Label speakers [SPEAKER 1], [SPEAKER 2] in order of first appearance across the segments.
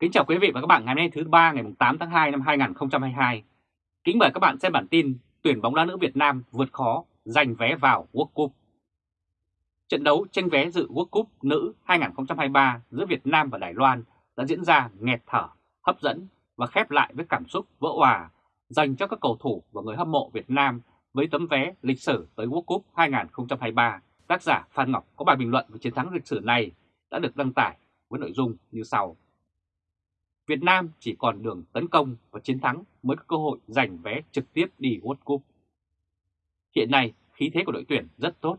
[SPEAKER 1] Kính chào quý vị và các bạn ngày hôm nay thứ ba ngày 8 tháng 2 năm 2022. Kính mời các bạn xem bản tin tuyển bóng đá nữ Việt Nam vượt khó giành vé vào World Cup. Trận đấu tranh vé dự World Cup nữ 2023 giữa Việt Nam và Đài Loan đã diễn ra nghẹt thở, hấp dẫn và khép lại với cảm xúc vỡ hòa dành cho các cầu thủ và người hâm mộ Việt Nam với tấm vé lịch sử tới World Cup 2023. Tác giả Phan Ngọc có bài bình luận về chiến thắng lịch sử này đã được đăng tải với nội dung như sau. Việt Nam chỉ còn đường tấn công và chiến thắng mới có cơ hội giành vé trực tiếp đi World Cup. Hiện nay, khí thế của đội tuyển rất tốt.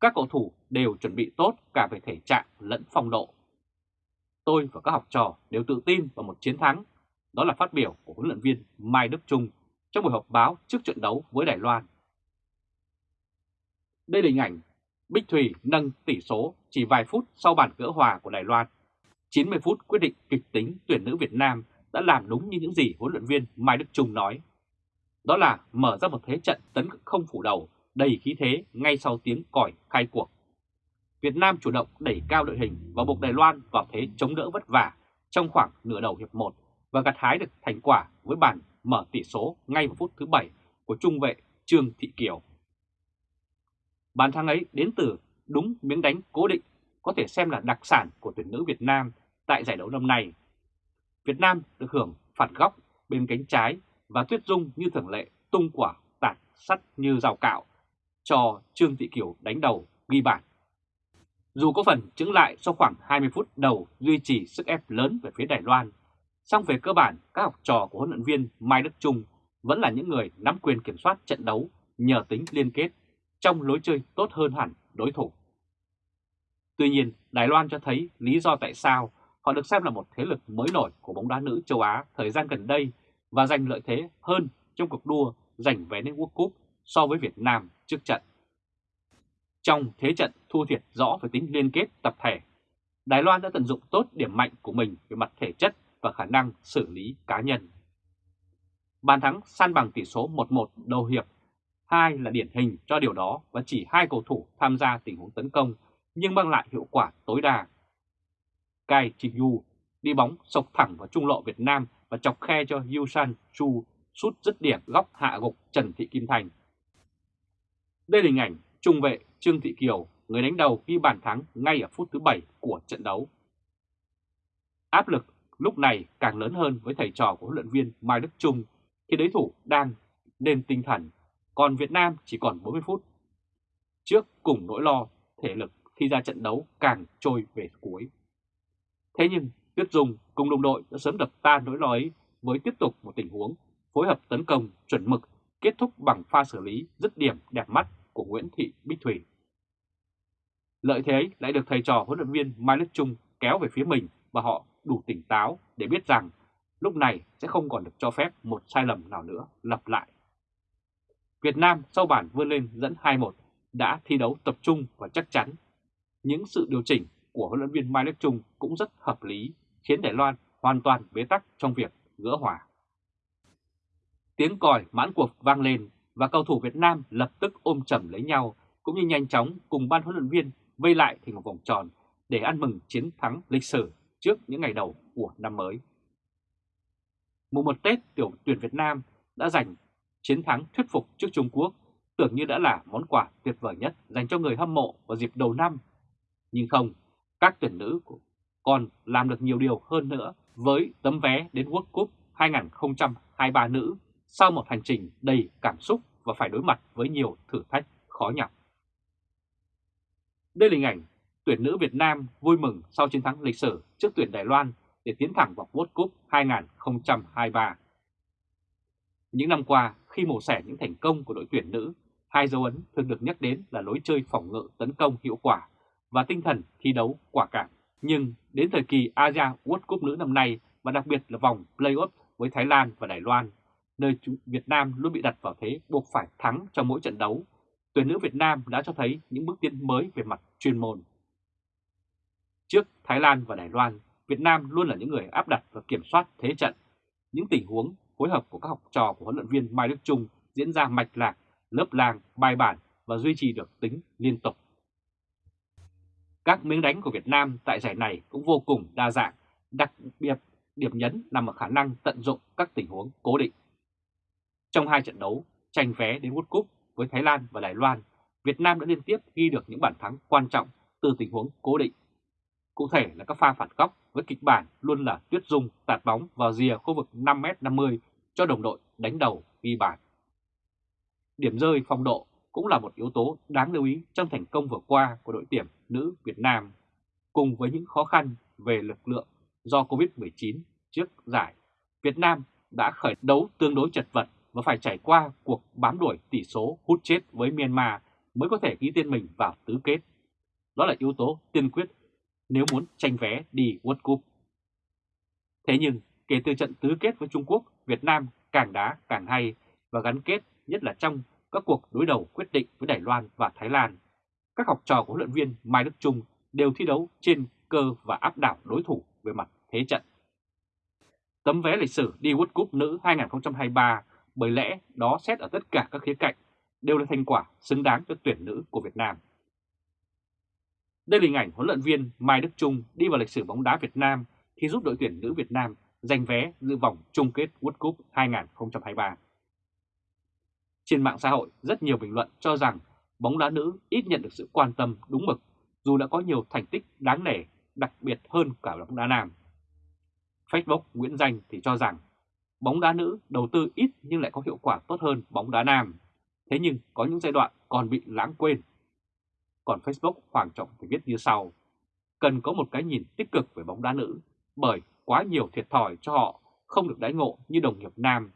[SPEAKER 1] Các cầu thủ đều chuẩn bị tốt cả về thể trạng lẫn phong độ. Tôi và các học trò đều tự tin vào một chiến thắng. Đó là phát biểu của huấn luyện viên Mai Đức Trung trong buổi họp báo trước trận đấu với Đài Loan. Đây là hình ảnh Bích Thùy nâng tỷ số chỉ vài phút sau bàn gỡ hòa của Đài Loan 90 phút quyết định kịch tính tuyển nữ Việt Nam đã làm đúng như những gì huấn luyện viên Mai Đức Trung nói. Đó là mở ra một thế trận tấn không phủ đầu, đầy khí thế ngay sau tiếng còi khai cuộc. Việt Nam chủ động đẩy cao đội hình và buộc Đài Loan vào thế chống đỡ vất vả trong khoảng nửa đầu hiệp 1 và gặt hái được thành quả với bàn mở tỷ số ngay vào phút thứ 7 của trung vệ Trương Thị Kiều. Bàn thắng ấy đến từ đúng miếng đánh cố định, có thể xem là đặc sản của tuyển nữ Việt Nam tại giải đấu năm nay. Việt Nam được hưởng phạt góc bên cánh trái và Tuyết Dung như thường lệ tung quả tạt sắt như rào cạo cho Trương Thị Kiều đánh đầu ghi bàn. Dù có phần chứng lại sau khoảng 20 phút đầu duy trì sức ép lớn về phía Đài Loan, song về cơ bản các học trò của huấn luyện viên Mai Đức Trung vẫn là những người nắm quyền kiểm soát trận đấu nhờ tính liên kết trong lối chơi tốt hơn hẳn đối thủ. Tuy nhiên, Đài Loan cho thấy lý do tại sao họ được xem là một thế lực mới nổi của bóng đá nữ châu Á thời gian gần đây và giành lợi thế hơn trong cuộc đua giành vé đến World Cup so với Việt Nam trước trận. Trong thế trận thua thiệt rõ về tính liên kết tập thể, Đài Loan đã tận dụng tốt điểm mạnh của mình về mặt thể chất và khả năng xử lý cá nhân. Bàn thắng san bằng tỷ số 1-1 đầu hiệp, hai là điển hình cho điều đó và chỉ hai cầu thủ tham gia tình huống tấn công nhưng mang lại hiệu quả tối đa. Gai Chi-yu đi bóng sộc thẳng vào trung lộ Việt Nam và chọc khe cho Yusan Chu sút dứt điểm góc hạ gục Trần Thị Kim Thành. Đây là hình ảnh trung vệ Trương Thị Kiều, người đánh đầu ghi bàn thắng ngay ở phút thứ 7 của trận đấu. Áp lực lúc này càng lớn hơn với thầy trò của huấn luyện viên Mai Đức Trung khi đối thủ đang nên tinh thần, còn Việt Nam chỉ còn 40 phút. Trước cùng nỗi lo thể lực khi ra trận đấu càng trôi về cuối. Thế nhưng, Tuyết Dung cùng đồng đội đã sớm đập tan nỗi lo ấy với tiếp tục một tình huống phối hợp tấn công chuẩn mực, kết thúc bằng pha xử lý dứt điểm đẹp mắt của Nguyễn Thị Bích Thủy. Lợi thế ấy lại được thầy trò huấn luyện viên Mai Đức Trung kéo về phía mình và họ đủ tỉnh táo để biết rằng lúc này sẽ không còn được cho phép một sai lầm nào nữa lặp lại. Việt Nam sau bản vươn lên dẫn 2-1 đã thi đấu tập trung và chắc chắn những sự điều chỉnh của huấn luyện viên Mai Đức Trung cũng rất hợp lý, khiến Đài Loan hoàn toàn bế tắc trong việc gỡ hòa. Tiếng còi mãn cuộc vang lên và cầu thủ Việt Nam lập tức ôm chầm lấy nhau cũng như nhanh chóng cùng ban huấn luyện viên vây lại thành một vòng tròn để ăn mừng chiến thắng lịch sử trước những ngày đầu của năm mới. Mùng một Tết tiểu tuyển Việt Nam đã giành chiến thắng thuyết phục trước Trung Quốc tưởng như đã là món quà tuyệt vời nhất dành cho người hâm mộ vào dịp đầu năm nhưng không, các tuyển nữ còn làm được nhiều điều hơn nữa với tấm vé đến World Cup 2023 nữ sau một hành trình đầy cảm xúc và phải đối mặt với nhiều thử thách khó nhọc. Đây là hình ảnh tuyển nữ Việt Nam vui mừng sau chiến thắng lịch sử trước tuyển Đài Loan để tiến thẳng vào World Cup 2023. Những năm qua, khi mổ xẻ những thành công của đội tuyển nữ, hai dấu ấn thường được nhắc đến là lối chơi phòng ngự tấn công hiệu quả và tinh thần thi đấu quả cảm. Nhưng đến thời kỳ Asia World Cup nữ năm nay và đặc biệt là vòng play-off với Thái Lan và Đài Loan, nơi Việt Nam luôn bị đặt vào thế buộc phải thắng trong mỗi trận đấu, tuyển nữ Việt Nam đã cho thấy những bước tiến mới về mặt chuyên môn. Trước Thái Lan và Đài Loan, Việt Nam luôn là những người áp đặt và kiểm soát thế trận. Những tình huống phối hợp của các học trò của huấn luyện viên Mai Đức Trung diễn ra mạch lạc, lớp làng bài bản và duy trì được tính liên tục. Các miếng đánh của Việt Nam tại giải này cũng vô cùng đa dạng, đặc biệt điểm nhấn nằm ở khả năng tận dụng các tình huống cố định. Trong hai trận đấu tranh vé đến World Cup với Thái Lan và Đài Loan, Việt Nam đã liên tiếp ghi được những bàn thắng quan trọng từ tình huống cố định. Cụ thể là các pha phạt góc với kịch bản luôn là Tuyết Dung tạt bóng vào rìa khu vực 5m50 cho đồng đội đánh đầu ghi bàn. Điểm rơi phong độ cũng là một yếu tố đáng lưu ý trong thành công vừa qua của đội tuyển nữ Việt Nam, cùng với những khó khăn về lực lượng do Covid-19 trước giải. Việt Nam đã khởi đấu tương đối chật vật và phải trải qua cuộc bám đuổi tỷ số hút chết với Myanmar mới có thể ghi tên mình vào tứ kết. Đó là yếu tố tiên quyết nếu muốn tranh vé đi World Cup. Thế nhưng, kể từ trận tứ kết với Trung Quốc, Việt Nam càng đá càng hay và gắn kết nhất là trong các cuộc đối đầu quyết định với Đài Loan và Thái Lan. Các học trò của huấn luyện viên Mai Đức Trung đều thi đấu trên cơ và áp đảo đối thủ về mặt thế trận. Tấm vé lịch sử đi World Cup nữ 2023 bởi lẽ đó xét ở tất cả các khía cạnh, đều là thành quả xứng đáng cho tuyển nữ của Việt Nam. Đây là hình ảnh huấn luyện viên Mai Đức Trung đi vào lịch sử bóng đá Việt Nam khi giúp đội tuyển nữ Việt Nam giành vé dự vòng chung kết World Cup 2023. Trên mạng xã hội, rất nhiều bình luận cho rằng bóng đá nữ ít nhận được sự quan tâm đúng mực dù đã có nhiều thành tích đáng nể, đặc biệt hơn cả bóng đá nam. Facebook Nguyễn Danh thì cho rằng bóng đá nữ đầu tư ít nhưng lại có hiệu quả tốt hơn bóng đá nam. Thế nhưng có những giai đoạn còn bị lãng quên. Còn Facebook Hoàng Trọng thì viết như sau. Cần có một cái nhìn tích cực về bóng đá nữ bởi quá nhiều thiệt thòi cho họ không được đãi ngộ như đồng nghiệp nam.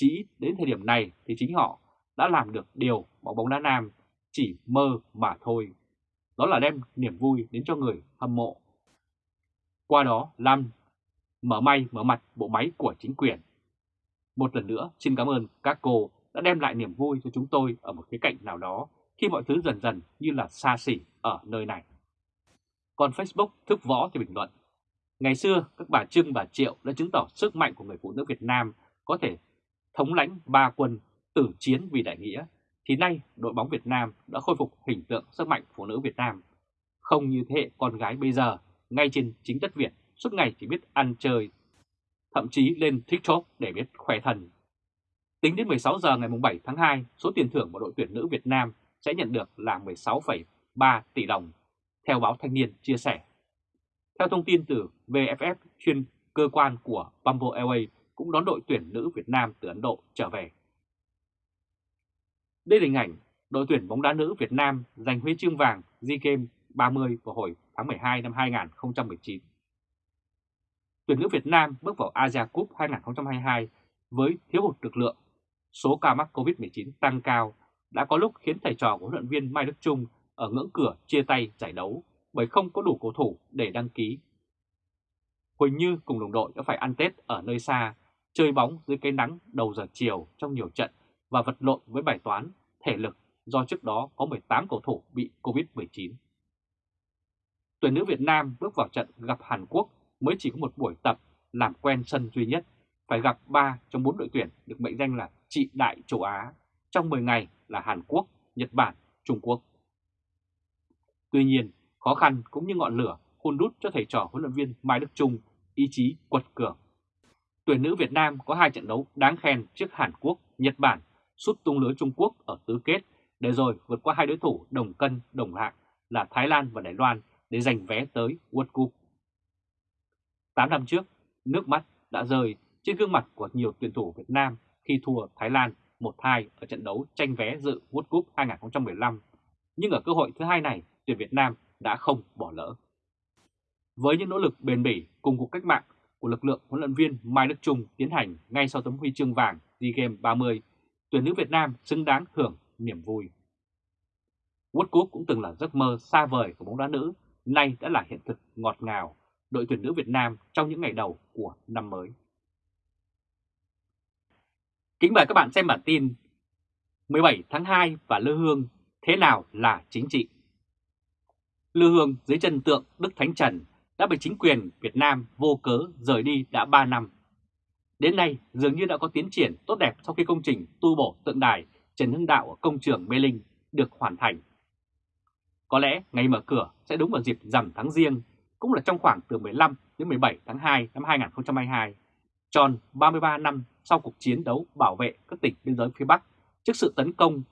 [SPEAKER 1] Chỉ đến thời điểm này thì chính họ đã làm được điều mà bóng đá nam chỉ mơ mà thôi. Đó là đem niềm vui đến cho người hâm mộ. Qua đó làm mở may, mở mặt bộ máy của chính quyền. Một lần nữa, xin cảm ơn các cô đã đem lại niềm vui cho chúng tôi ở một khía cạnh nào đó, khi mọi thứ dần dần như là xa xỉ ở nơi này. Còn Facebook, thức võ thì bình luận. Ngày xưa, các bà Trưng, bà Triệu đã chứng tỏ sức mạnh của người phụ nữ Việt Nam có thể thống lãnh ba quân tử chiến vì đại nghĩa, thì nay đội bóng Việt Nam đã khôi phục hình tượng sức mạnh phụ nữ Việt Nam. Không như thế hệ con gái bây giờ, ngay trên chính đất Việt, suốt ngày chỉ biết ăn chơi, thậm chí lên TikTok để biết khỏe thần. Tính đến 16 giờ ngày 7 tháng 2, số tiền thưởng của đội tuyển nữ Việt Nam sẽ nhận được là 16,3 tỷ đồng, theo báo Thanh niên chia sẻ. Theo thông tin từ VFF, chuyên cơ quan của Bamboo Airways cũng đón đội tuyển nữ Việt Nam từ Ấn Độ trở về. Đây là hình ảnh đội tuyển bóng đá nữ Việt Nam giành huy chương vàng SEA Games 30 vào hồi tháng 12 năm 2019. Tuyển nữ Việt Nam bước vào Asia Cup 2022 với thiếu hụt lực lượng, số ca mắc COVID-19 tăng cao đã có lúc khiến thầy trò của huấn luyện viên Mai Đức Trung ở ngưỡng cửa chia tay giải đấu bởi không có đủ cầu thủ để đăng ký. Huỳnh Như cùng đồng đội đã phải ăn Tết ở nơi xa, chơi bóng dưới cái nắng đầu giờ chiều trong nhiều trận và vật lộn với bài toán thể lực do trước đó có 18 cầu thủ bị Covid-19. Tuyển nữ Việt Nam bước vào trận gặp Hàn Quốc mới chỉ có một buổi tập làm quen sân duy nhất, phải gặp 3 trong 4 đội tuyển được mệnh danh là trị đại châu Á trong 10 ngày là Hàn Quốc, Nhật Bản, Trung Quốc. Tuy nhiên, khó khăn cũng như ngọn lửa hôn đút cho thầy trò huấn luyện viên Mai Đức Trung ý chí quật cường. Tuyển nữ Việt Nam có hai trận đấu đáng khen trước Hàn Quốc, Nhật Bản, sút tung lưới Trung Quốc ở tứ kết để rồi vượt qua hai đối thủ đồng cân, đồng hạng là Thái Lan và Đài Loan để giành vé tới World Cup. 8 năm trước, nước mắt đã rơi trên gương mặt của nhiều tuyển thủ Việt Nam khi thua Thái Lan 1-2 ở trận đấu tranh vé dự World Cup 2015. Nhưng ở cơ hội thứ hai này, tuyển Việt Nam đã không bỏ lỡ. Với những nỗ lực bền bỉ cùng cuộc cách mạng của lực lượng huấn luyện viên Mai Đức Trung tiến hành ngay sau tấm huy chương vàng SEA Games 30, tuyển nữ Việt Nam xứng đáng hưởng niềm vui. World Cup cũng từng là giấc mơ xa vời của bóng đá nữ, nay đã là hiện thực ngọt ngào đội tuyển nữ Việt Nam trong những ngày đầu của năm mới. Kính mời các bạn xem bản tin 17 tháng 2 và Lư Hương thế nào là chính trị? Lư Hương dưới chân tượng Đức Thánh Trần đã bị chính quyền Việt Nam vô cớ rời đi đã 3 năm. Đến nay dường như đã có tiến triển tốt đẹp sau khi công trình tu bổ tượng đài Trần Hưng Đạo ở công trường Mê Linh được hoàn thành. Có lẽ ngày mở cửa sẽ đúng vào dịp rằm tháng riêng, cũng là trong khoảng từ 15 đến 17 tháng 2 năm 2022, tròn 33 năm sau cuộc chiến đấu bảo vệ các tỉnh biên giới phía Bắc trước sự tấn công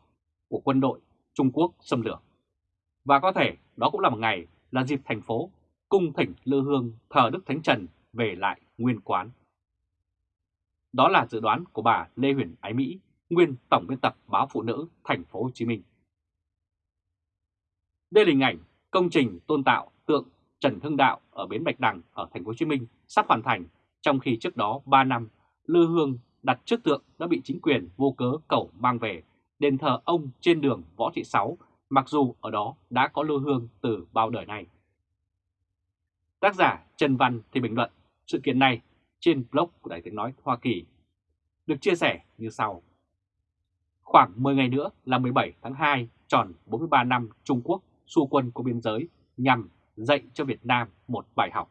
[SPEAKER 1] của quân đội Trung Quốc xâm lược. Và có thể đó cũng là một ngày là dịp thành phố cung thỉnh lư hương thờ Đức Thánh Trần về lại nguyên quán. Đó là dự đoán của bà Lê Huyền Ái Mỹ, nguyên tổng biên tập báo Phụ nữ thành phố Hồ Chí Minh. Đây là hình ảnh công trình tôn tạo tượng Trần Hưng Đạo ở bến Bạch Đằng ở thành phố Hồ Chí Minh sắp hoàn thành, trong khi trước đó 3 năm Lư Hương đặt trước tượng đã bị chính quyền vô cớ cầu mang về đền thờ ông trên đường Võ Thị Sáu, mặc dù ở đó đã có Lư Hương từ bao đời này Tác giả Trần Văn thì bình luận sự kiện này trên blog của Đài Tiếng Nói Hoa Kỳ, được chia sẻ như sau. Khoảng 10 ngày nữa là 17 tháng 2 tròn 43 năm Trung Quốc xu quân của biên giới nhằm dạy cho Việt Nam một bài học.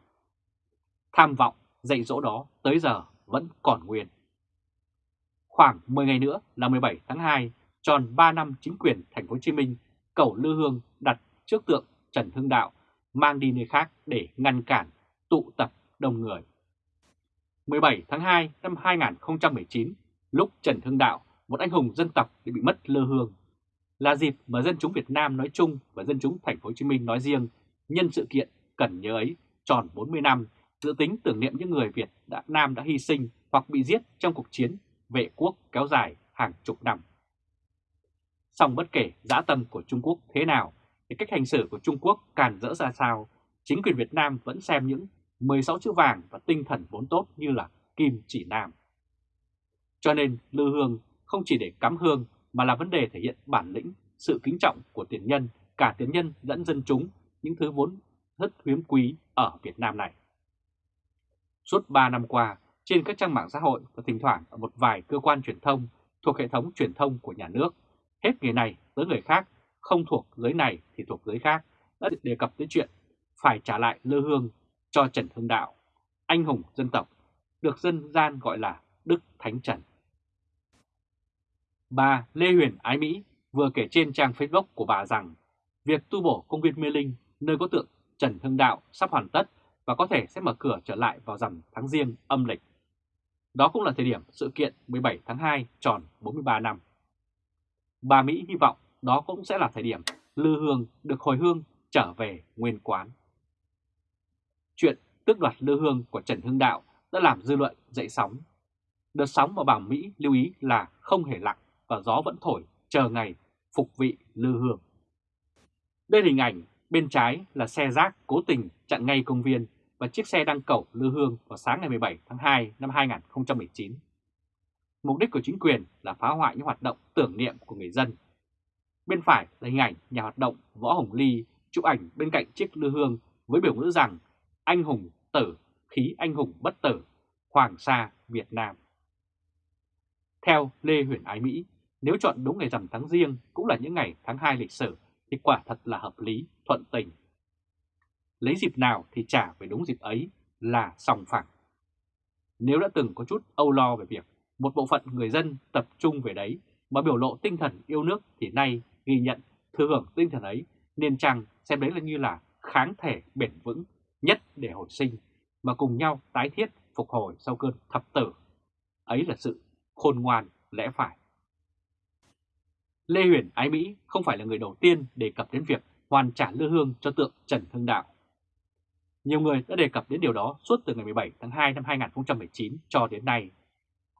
[SPEAKER 1] Tham vọng dạy dỗ đó tới giờ vẫn còn nguyên. Khoảng 10 ngày nữa là 17 tháng 2 tròn 3 năm chính quyền thành phố Hồ Chí Minh cầu Lư Hương đặt trước tượng Trần Hưng Đạo mang đi nơi khác để ngăn cản tụ tập đông người. 17 tháng 2 năm 2019, lúc Trần Hưng Đạo, một anh hùng dân tộc bị mất lơ hương, là dịp mà dân chúng Việt Nam nói chung và dân chúng thành phố Hồ Chí Minh nói riêng nhân sự kiện cần nhớ ấy tròn 40 năm dự tính tưởng niệm những người Việt đã Nam đã hy sinh hoặc bị giết trong cuộc chiến vệ quốc kéo dài hàng chục năm. Song bất kể dã tâm của Trung Quốc thế nào, thì cách hành xử của Trung Quốc càn rỡ ra sao, chính quyền Việt Nam vẫn xem những 16 chữ vàng và tinh thần vốn tốt như là kim chỉ nam. Cho nên lư hương không chỉ để cắm hương mà là vấn đề thể hiện bản lĩnh, sự kính trọng của tiền nhân, cả tiền nhân lẫn dân chúng, những thứ vốn rất hiếm quý ở Việt Nam này. Suốt 3 năm qua, trên các trang mạng xã hội và thỉnh thoảng ở một vài cơ quan truyền thông thuộc hệ thống truyền thông của nhà nước, hết người này tới người khác, không thuộc giới này thì thuộc giới khác, đã đề cập tới chuyện phải trả lại lư hương cho Trần Hưng Đạo, anh hùng dân tộc, được dân gian gọi là Đức Thánh Trần. Bà Lê Huyền Ái Mỹ vừa kể trên trang Facebook của bà rằng việc tu bổ công viên Mê Linh nơi có tượng Trần Hưng Đạo sắp hoàn tất và có thể sẽ mở cửa trở lại vào rằm tháng riêng âm lịch. Đó cũng là thời điểm sự kiện 17 tháng 2 tròn 43 năm. Bà Mỹ hy vọng đó cũng sẽ là thời điểm Lư Hương được hồi hương trở về nguyên quán. Chuyện tước đoạt Lư Hương của Trần Hưng Đạo đã làm dư luận dậy sóng. Đợt sóng mà bà Mỹ lưu ý là không hề lặng và gió vẫn thổi chờ ngày phục vị Lư Hương. Đây là hình ảnh bên trái là xe rác cố tình chặn ngay công viên và chiếc xe đang cầu Lư Hương vào sáng ngày 17 tháng 2 năm 2019. Mục đích của chính quyền là phá hoại những hoạt động tưởng niệm của người dân. Bên phải là hình ảnh nhà hoạt động Võ Hồng Ly chụp ảnh bên cạnh chiếc Lư Hương với biểu ngữ rằng anh hùng tử, khí anh hùng bất tử, Hoàng Sa, Việt Nam. Theo Lê Huyền Ái Mỹ, nếu chọn đúng ngày rằm tháng riêng cũng là những ngày tháng 2 lịch sử thì quả thật là hợp lý, thuận tình. Lấy dịp nào thì trả về đúng dịp ấy là sòng phẳng. Nếu đã từng có chút âu lo về việc một bộ phận người dân tập trung về đấy mà biểu lộ tinh thần yêu nước thì nay ghi nhận thừa hưởng tinh thần ấy, nên chăng xem đấy là như là kháng thể bền vững nhất để hồi sinh, mà cùng nhau tái thiết phục hồi sau cơn thập tử. Ấy là sự khôn ngoan lẽ phải. Lê Huyền Ái Mỹ không phải là người đầu tiên đề cập đến việc hoàn trả lư hương cho tượng Trần Hưng Đạo. Nhiều người đã đề cập đến điều đó suốt từ ngày 17 tháng 2 năm 2019 cho đến nay.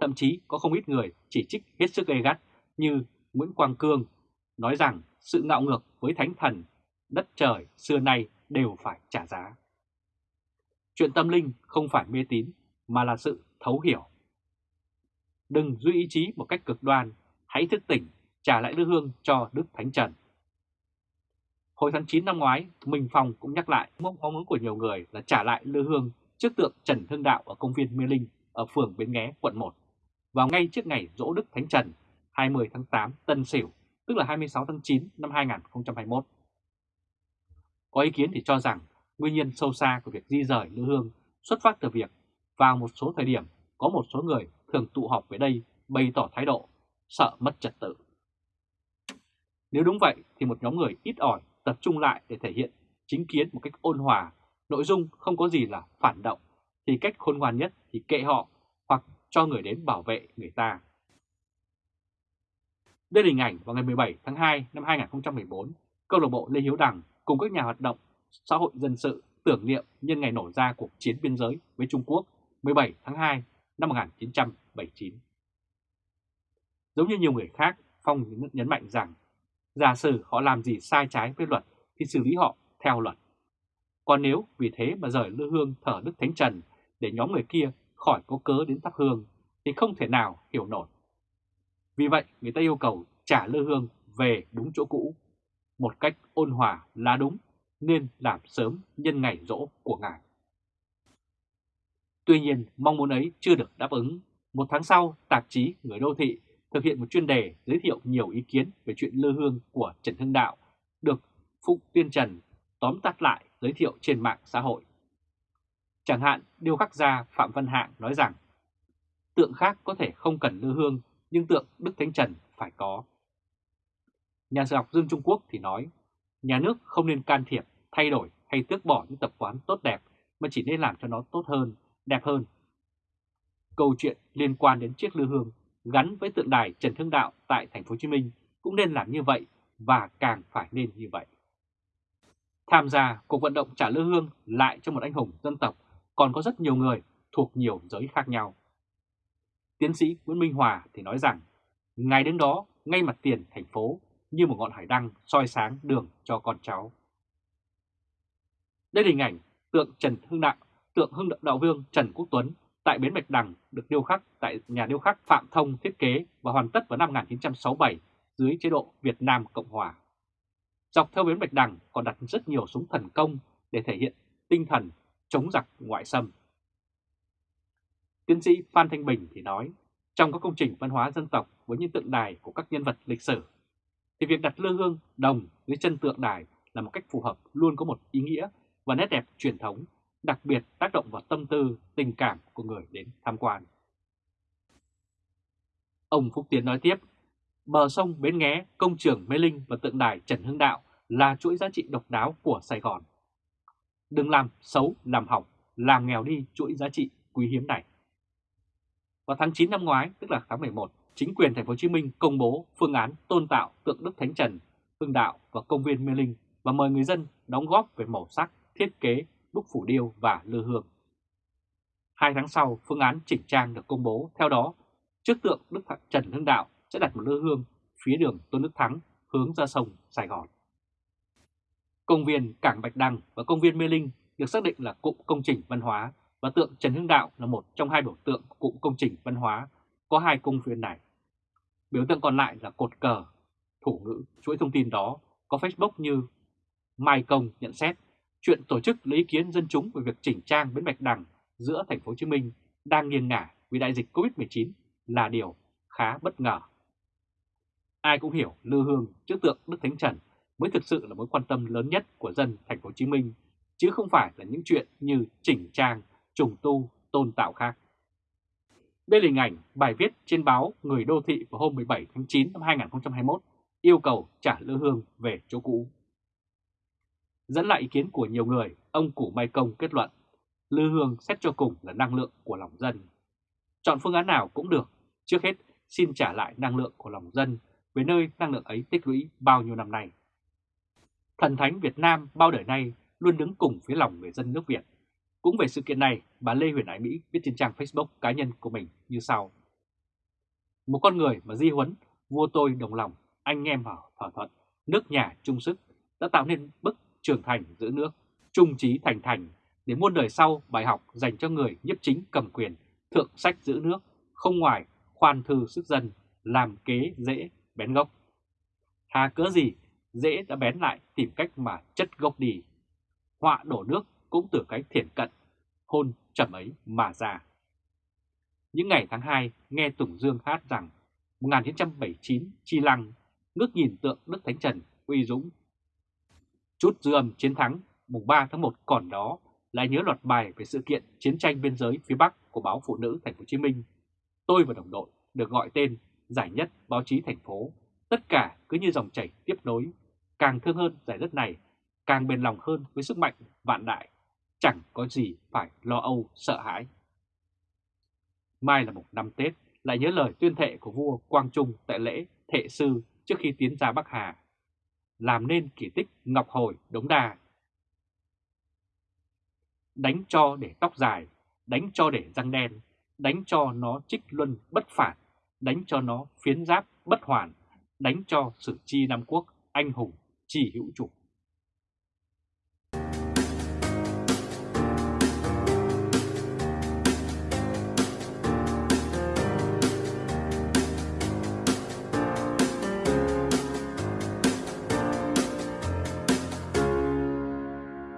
[SPEAKER 1] Thậm chí có không ít người chỉ trích hết sức gay gắt như Nguyễn Quang Cương nói rằng sự ngạo ngược với thánh thần, đất trời xưa nay đều phải trả giá. Chuyện tâm linh không phải mê tín mà là sự thấu hiểu. Đừng duy ý chí một cách cực đoan, hãy thức tỉnh, trả lại lư hương cho Đức Thánh Trần. Hồi tháng 9 năm ngoái, Minh Phong cũng nhắc lại mong muốn của nhiều người là trả lại lư hương trước tượng Trần Hưng Đạo ở công viên Mê Linh ở phường Bến Nghé, quận 1, vào ngay trước ngày dỗ Đức Thánh Trần 20 tháng 8 Tân Sửu, tức là 26 tháng 9 năm 2021. Có ý kiến thì cho rằng nguyên nhân sâu xa của việc di rời lữ hương xuất phát từ việc vào một số thời điểm có một số người thường tụ họp về đây bày tỏ thái độ sợ mất trật tự. Nếu đúng vậy thì một nhóm người ít ỏi tập trung lại để thể hiện chính kiến một cách ôn hòa, nội dung không có gì là phản động thì cách khôn ngoan nhất thì kệ họ hoặc cho người đến bảo vệ người ta. Đây là hình ảnh vào ngày 17 tháng 2 năm 2014, câu lạc bộ Lê Hiếu Đằng cùng các nhà hoạt động xã hội dân sự tưởng niệm nhân ngày nổ ra cuộc chiến biên giới với Trung Quốc 17 tháng 2 năm 1979. Giống như nhiều người khác, Phong nhấn mạnh rằng giả sử họ làm gì sai trái với luật thì xử lý họ theo luật. Còn nếu vì thế mà rời lư hương thở Đức Thánh Trần để nhóm người kia khỏi có cớ đến thắp hương thì không thể nào hiểu nổi. Vì vậy người ta yêu cầu trả lư hương về đúng chỗ cũ, một cách ôn hòa là đúng, nên làm sớm nhân ngày rỗ của Ngài. Tuy nhiên, mong muốn ấy chưa được đáp ứng. Một tháng sau, tạp chí Người Đô Thị thực hiện một chuyên đề giới thiệu nhiều ý kiến về chuyện lư hương của Trần Hưng Đạo, được Phụng Tiên Trần tóm tắt lại giới thiệu trên mạng xã hội. Chẳng hạn, điêu khắc gia Phạm Văn Hạng nói rằng, tượng khác có thể không cần lư hương, nhưng tượng Đức Thánh Trần phải có. Nhà sử học Dương Trung Quốc thì nói, nhà nước không nên can thiệp, thay đổi hay tước bỏ những tập quán tốt đẹp, mà chỉ nên làm cho nó tốt hơn, đẹp hơn. Câu chuyện liên quan đến chiếc lư hương gắn với tượng đài Trần Hưng Đạo tại thành phố Hồ Chí Minh cũng nên làm như vậy và càng phải nên như vậy. Tham gia cuộc vận động trả lư hương lại cho một anh hùng dân tộc còn có rất nhiều người thuộc nhiều giới khác nhau. Tiến sĩ Nguyễn Minh Hòa thì nói rằng, ngày đến đó, ngay mặt tiền thành phố như một ngọn hải đăng soi sáng đường cho con cháu. Đây là hình ảnh tượng Trần Hưng Đạo, tượng Hưng Đạo Vương Trần Quốc Tuấn tại Bến Bạch Đằng được điêu khắc tại nhà điêu khắc Phạm Thông thiết kế và hoàn tất vào năm 1967 dưới chế độ Việt Nam Cộng Hòa. Dọc theo Bến Bạch Đằng còn đặt rất nhiều súng thần công để thể hiện tinh thần chống giặc ngoại xâm. Tiến sĩ Phan Thanh Bình thì nói, trong các công trình văn hóa dân tộc với những tượng đài của các nhân vật lịch sử, thì việc đặt lư hương đồng dưới chân tượng đài là một cách phù hợp luôn có một ý nghĩa và nét đẹp truyền thống đặc biệt tác động vào tâm tư, tình cảm của người đến tham quan. Ông Phúc Tiến nói tiếp, bờ sông Bến Nghé, công trường Mê Linh và tượng đài Trần Hưng Đạo là chuỗi giá trị độc đáo của Sài Gòn. Đừng làm xấu, làm hỏng, làm nghèo đi chuỗi giá trị quý hiếm này. Vào tháng 9 năm ngoái, tức là tháng 11, chính quyền thành phố Hồ Chí Minh công bố phương án tôn tạo tượng Đức Thánh Trần, Hưng Đạo và công viên Mê Linh và mời người dân đóng góp về màu sắc, thiết kế đúc phủ điêu và lư hương. Hai tháng sau, phương án chỉnh trang được công bố. Theo đó, trước tượng Đức Trần Hưng Đạo sẽ đặt một lư hương phía đường Tôn Đức Thắng hướng ra sông Sài Gòn. Công viên Cảng Bạch Đăng và công viên Mê Linh được xác định là cụm công trình văn hóa và tượng Trần Hưng Đạo là một trong hai biểu tượng của cụm công trình văn hóa có hai công viên này. Biểu tượng còn lại là cột cờ, thủ ngữ, chuỗi thông tin đó có Facebook như Mai Công nhận xét chuyện tổ chức lấy ý kiến dân chúng về việc chỉnh trang bến Bạch Đằng giữa thành phố Hồ Chí Minh đang nghiêng ngả vì đại dịch Covid-19 là điều khá bất ngờ. Ai cũng hiểu Lư Hương trước tượng Đức Thánh Trần mới thực sự là mối quan tâm lớn nhất của dân thành phố Hồ Chí Minh, chứ không phải là những chuyện như chỉnh trang, trùng tu, tôn tạo khác. Đây là hình ảnh bài viết trên báo Người Đô Thị vào hôm 17 tháng 9 năm 2021 yêu cầu trả Lư Hương về chỗ cũ. Dẫn lại ý kiến của nhiều người, ông Củ Mai Công kết luận, Lư Hương xét cho cùng là năng lượng của lòng dân. Chọn phương án nào cũng được, trước hết xin trả lại năng lượng của lòng dân về nơi năng lượng ấy tích lũy bao nhiêu năm nay. Thần Thánh Việt Nam bao đời nay luôn đứng cùng phía lòng người dân nước Việt. Cũng về sự kiện này, bà Lê Huyền Ái Mỹ viết trên trang Facebook cá nhân của mình như sau. Một con người mà di huấn, vua tôi đồng lòng, anh em vào thỏa thuận, nước nhà chung sức đã tạo nên bức trưởng thành giữ nước, trung trí thành thành để muôn đời sau bài học dành cho người nhiếp chính cầm quyền, thượng sách giữ nước, không ngoài khoan thư sức dân, làm kế dễ bén gốc. Hà cớ gì, dễ đã bén lại tìm cách mà chất gốc đi. Họa đổ nước cũng từ cái thiển cận, hôn trầm ấy mà ra. Những ngày tháng 2 nghe Tùng Dương hát rằng 1979 Chi Lăng ngước nhìn tượng Đức Thánh Trần uy dũng Chút dư âm chiến thắng mùng 3 tháng 1 còn đó lại nhớ loạt bài về sự kiện chiến tranh biên giới phía Bắc của báo Phụ nữ Thành phố Hồ Chí Minh. Tôi và đồng đội được gọi tên giải nhất báo chí thành phố, tất cả cứ như dòng chảy tiếp nối, càng thương hơn giải đất này, càng bền lòng hơn với sức mạnh vạn đại chẳng có gì phải lo âu sợ hãi. Mai là một năm Tết, lại nhớ lời tuyên thệ của vua Quang Trung tại lễ thệ sư trước khi tiến ra Bắc Hà, làm nên kỳ tích Ngọc Hồi Đống Đa. Đánh cho để tóc dài, đánh cho để răng đen, đánh cho nó trích luân bất phản, đánh cho nó phiến giáp bất hoàn, đánh cho sử chi Nam Quốc anh hùng chỉ hữu chủ.